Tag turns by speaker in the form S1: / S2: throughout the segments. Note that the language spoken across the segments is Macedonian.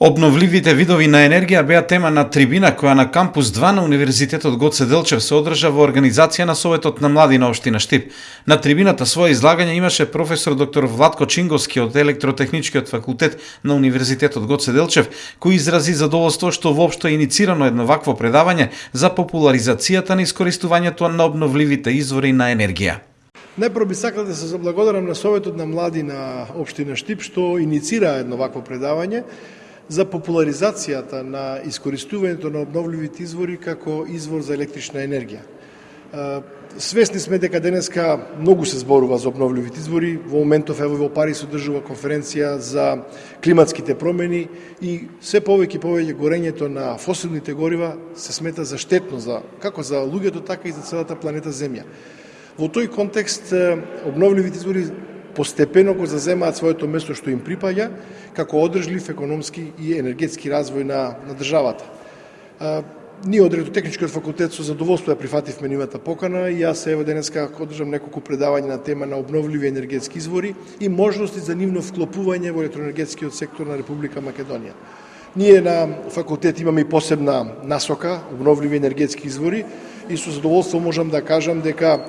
S1: Обновливите видови на енергија беа тема на трибина која на кампус 2 на Универзитетот Гоце Делчев се одржа во организација на Советот на млади на општина Штип. На трибината своје излагање имаше професор доктор Владко Чинговски од Електротехничкиот факултет на Универзитетот Гоце Делчев, кој изрази задоволство што воопшто е иницирано едно вакво предавање за популаризацијата на искористувањето на обновливите извори на енергија.
S2: Најпрво би сакал да се заблагодарам на Советот на млади на општина Штип што иницира едно вакво предавање за популаризацијата на искористувањето на обновливите извори како извор за електрична енергија. Свесни сме дека денеска многу се зборува за обновливите извори. Во моментов ево во Париз одржува конференција за климатските промени и се повеќе и повеќе горењето на фосилните горива се смета за штетно за како за луѓето така и за целата планета Земја. Во тој контекст обновливите извори постепено го заземаат своето место што им припаѓа како одржлив економски и енергетски развој на, на државата. А, ние од Ретотехничкиот факултет со задоволство ја прифативме нивната покана и јас ево денеска одржам неколку предавања на тема на обновливи енергетски извори и можности за нивно вклопување во електроенергетскиот сектор на Република Македонија. Ние на факултет имаме и посебна насока, обновливи енергетски извори, и со задоволство можам да кажам дека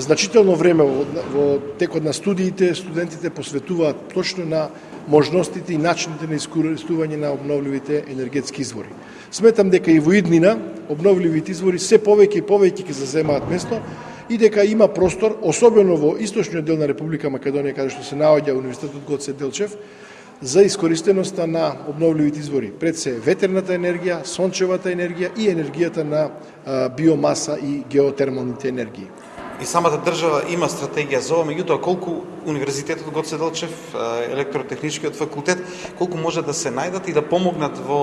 S2: значително време во, во текот на студиите студентите посветуваат точно на можностите и начините на искористување на обновливите енергетски извори. Сметам дека и во иднина обновливите извори се повеќе и повеќе ќе заземаат место и дека има простор, особено во источниот дел на Република Македонија, каде што се наоѓа Универзитетот Гоце Делчев, за искористеноста на обновливите извори. Пред се ветерната енергија, сончевата енергија и енергијата на биомаса и геотермалните енергии
S1: и самата држава има стратегија за ова, меѓутоа колку Универзитетот Гоце Делчев, електротехничкиот факултет, колку може да се најдат и да помогнат во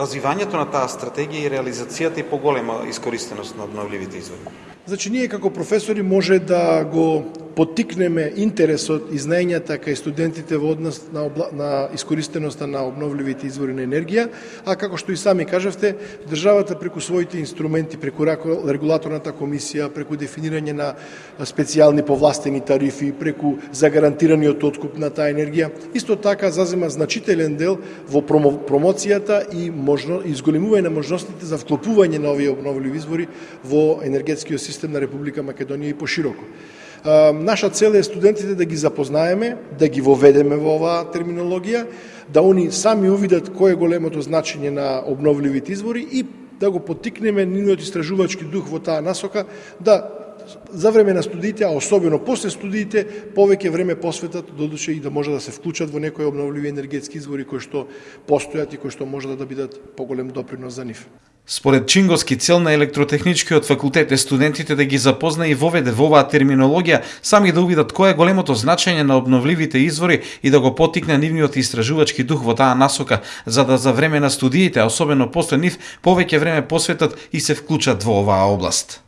S1: развивањето на таа стратегија и реализацијата и поголема искористеност на обновливите извори?
S2: Значи, ние како професори може да го потикнеме интересот и знаењата кај студентите во однос на, обла... на искористеноста на обновливите извори на енергија, а како што и сами кажавте, државата преку своите инструменти, преку регулаторната комисија, преку дефинирање на специјални повластени тарифи, преку загарантираниот откуп на таа енергија, исто така зазема значителен дел во промоцијата и можно изголемување на можностите за вклопување на овие обновливи извори во енергетскиот систем на Република Македонија и пошироко. Наша цел е студентите да ги запознаеме, да ги воведеме во оваа терминологија, да они сами увидат кој е големото значење на обновливите извори и да го поттикнеме нивниот истражувачки дух во таа насока, да за време на студиите, а особено после студиите, повеќе време посветат додуше и да може да се вклучат во некои обновливи енергетски извори кои што постојат и кои што може да бидат поголем допринос за нив.
S1: Според Чинговски цел на електротехничкиот факултет е студентите да ги запозна и воведе во оваа терминологија, сами да увидат кое е големото значење на обновливите извори и да го потикне нивниот истражувачки дух во таа насока, за да за време на студиите, а особено после нив, повеќе време посветат и се вклучат во оваа област.